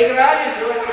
playground is really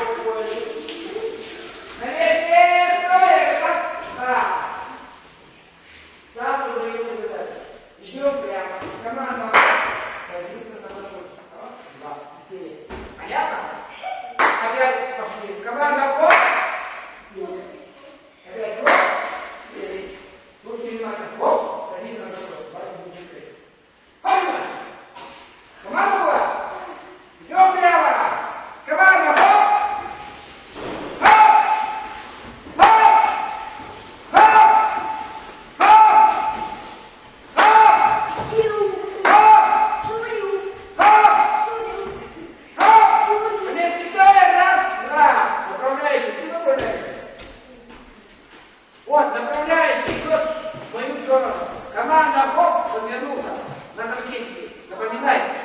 Команда Бог подвернула на конкесте. Напоминайте.